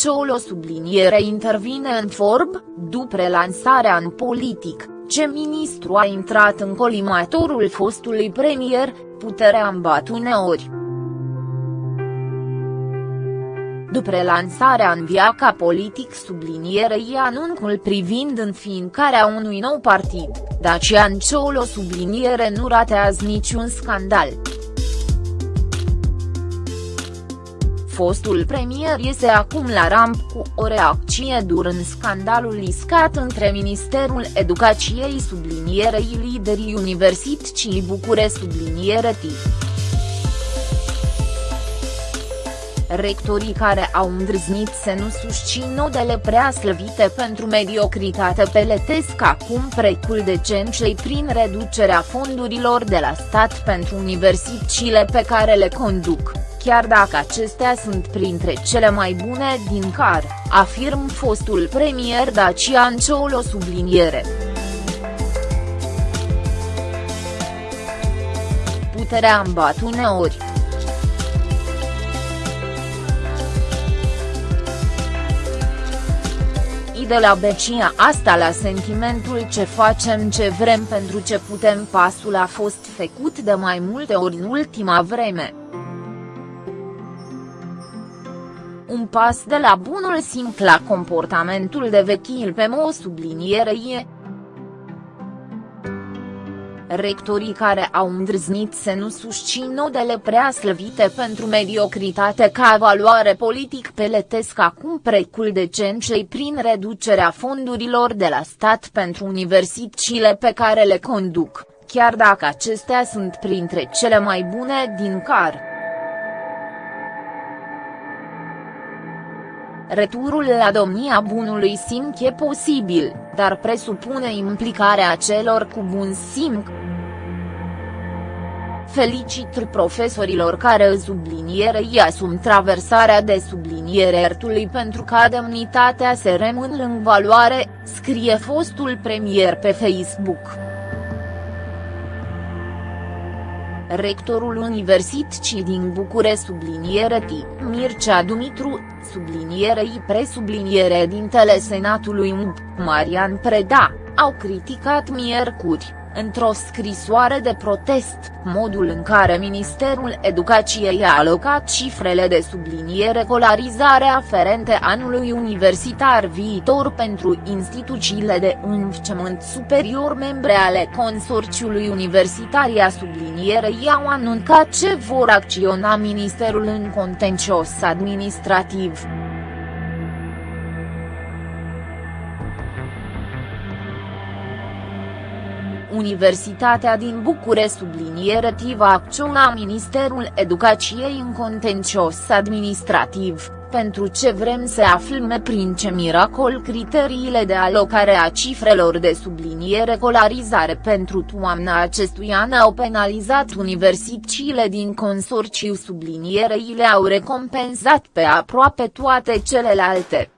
Ciolo subliniere intervine în Forb, după relansarea în politic, ce ministru a intrat în colimatorul fostului premier, puterea în bat uneori. După relansarea în viața politic sublinierei anunțul privind înființarea unui nou partid, Dacian Ciolo subliniere nu ratează niciun scandal. Fostul premier iese acum la ramp cu o reacție dură în scandalul iscat între Ministerul Educației sublinierei liderii Universității Bucure subliniere TIP. rectorii care au îndrăznit să nu susțin nodele prea slăvite pentru mediocritate peletesc acum precul de cencei prin reducerea fondurilor de la stat pentru universitățile pe care le conduc, chiar dacă acestea sunt printre cele mai bune din car, afirm fostul premier Dacian Ciolo subliniere. Puterea îmbat uneori. de la becia asta la sentimentul ce facem ce vrem pentru ce putem pasul a fost făcut de mai multe ori în ultima vreme. Un pas de la bunul simplu la comportamentul de vechil pe mo subliniere e, rectorii care au îndrăznit să nu susțin nodele prea slăvite pentru mediocritate ca valoare politic peletesc acum precul de cencei prin reducerea fondurilor de la stat pentru universitățile pe care le conduc, chiar dacă acestea sunt printre cele mai bune din car. Returul la domnia bunului simț e posibil, dar presupune implicarea celor cu bun simț. Felicit profesorilor care sublinierei asum traversarea de subliniere ertului pentru ca demnitatea se rămân în valoare, scrie fostul premier pe Facebook. Rectorul Universității din Bucure subliniere T. Mircea Dumitru, sublinierei presubliniere dintele Senatului MUP, Marian Preda, au criticat miercuri într-o scrisoare de protest, modul în care Ministerul Educației a alocat cifrele de subliniere colarizare aferente anului universitar viitor pentru instituțiile de învățământ superior membre ale consorțiului universitar a sublinierei au anuncat ce vor acționa Ministerul în contencios administrativ. Universitatea din Bucure subliniere va acționa Ministerul Educației în contencios administrativ, pentru ce vrem să aflăm prin ce miracol criteriile de alocare a cifrelor de subliniere colarizare pentru toamna acestui an au penalizat universitățile din consorțiu sublinierei le-au recompensat pe aproape toate celelalte.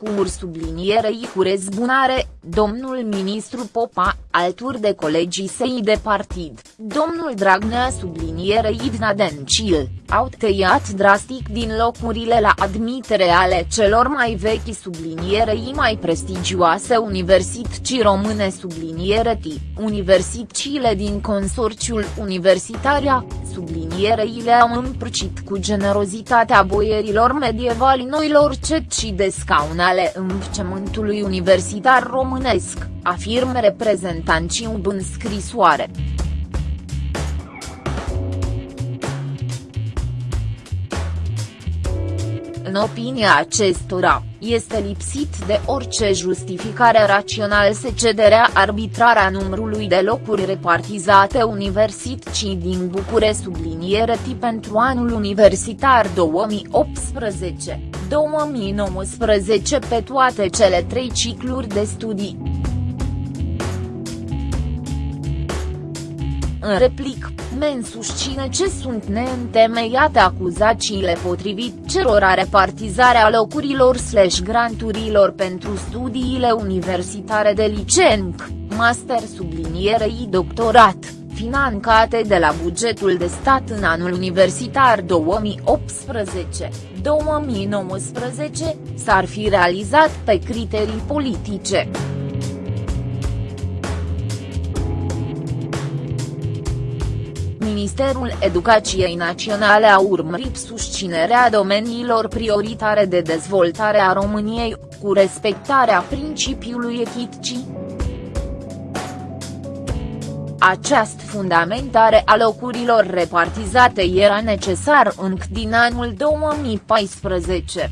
Punct cu ur sublinierei cu rezbunare, domnul ministru Popa, alturi de colegii săi de partid, domnul Dragnea sublinierei Idna Dencil, au tăiat drastic din locurile la admitere ale celor mai vechi sublinierei mai prestigioase universități române subliniere T, universitățile din consorțiul Universitaria, sublinierei le-au împrăcit cu generozitatea boierilor medievali noilor ceci de scaun ale învățământului universitar românesc, afirmă reprezentanții UB în scrisoare. În opinia acestora, este lipsit de orice justificare rațională să cederea arbitrarea numărului de locuri repartizate universității din Bucure subliniere tip pentru anul universitar 2018-2019 pe toate cele trei cicluri de studii. În replic, Men susține ce sunt neîntemeiate acuzațiile potrivit cerora repartizarea locurilor slash granturilor pentru studiile universitare de licenc, master sublinierei doctorat financate de la bugetul de stat în anul universitar 2018-2019, s-ar fi realizat pe criterii politice. Ministerul Educației Naționale a urmărit susținerea domeniilor prioritare de dezvoltare a României, cu respectarea principiului echiticii. Această fundamentare a locurilor repartizate era necesar încă din anul 2014.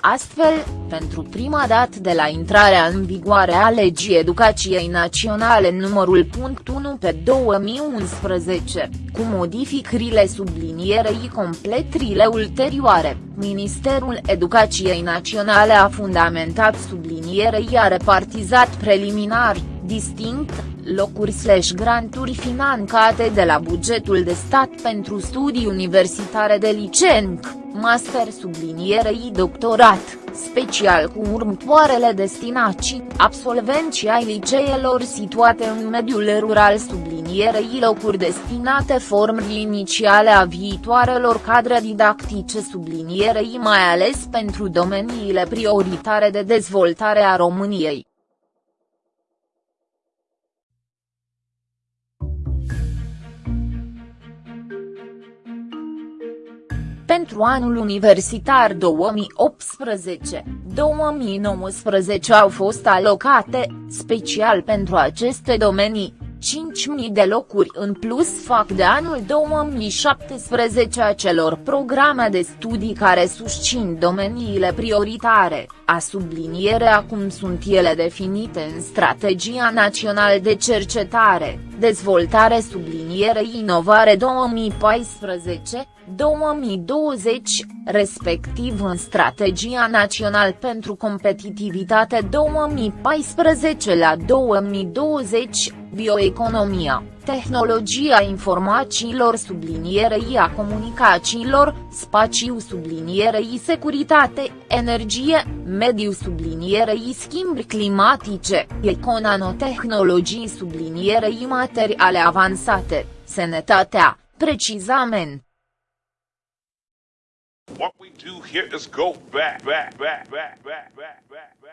Astfel, pentru prima dată de la intrarea în vigoare a legii educației naționale numărul punct 1 pe 2011, cu modificările sublinierei completrile ulterioare, Ministerul Educației Naționale a fundamentat sublinierei a repartizat preliminar, distinct, locuri slash granturi financate de la bugetul de stat pentru studii universitare de licenc, master sublinierei doctorat, special cu următoarele destinații, absolvenții ai liceelor situate în mediul rural sublinierei locuri destinate formei inițiale a viitoarelor cadre didactice sublinierei mai ales pentru domeniile prioritare de dezvoltare a României. Pentru anul universitar 2018-2019 au fost alocate, special pentru aceste domenii, 5.000 de locuri în plus fac de anul 2017 a celor programe de studii care susțin domeniile prioritare, a subliniere acum sunt ele definite în Strategia Națională de Cercetare, Dezvoltare subliniere Inovare 2014, 2020, respectiv în Strategia Națională pentru Competitivitate 2014 la 2020, bioeconomia, tehnologia informațiilor sublinierei a comunicațiilor, spațiu sublinierei securitate, energie, mediu sublinierei schimbi climatice, econanotehnologii sublinierei materiale avansate, sănătatea, precizament. What we do here is go back, back, back, back, back, back, back, back.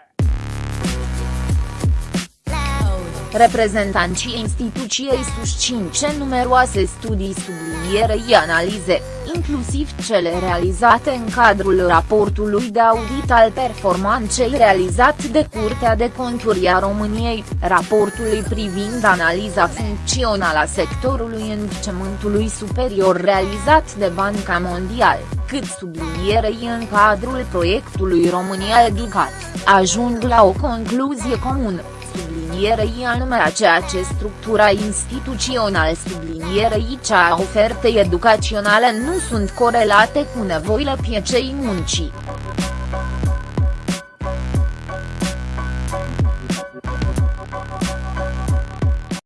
Reprezentanții instituției susțin ce numeroase studii sublinierei analize, inclusiv cele realizate în cadrul raportului de audit al performanței realizat de Curtea de Conturi a României, raportului privind analiza funcțională a sectorului învățământului superior realizat de Banca Mondială, cât sublinierei în cadrul proiectului România Educat, ajung la o concluzie comună sublinierei anume a ceea ce structura instituțională sublinierei cea a ofertei educaționale nu sunt corelate cu nevoile pieței muncii.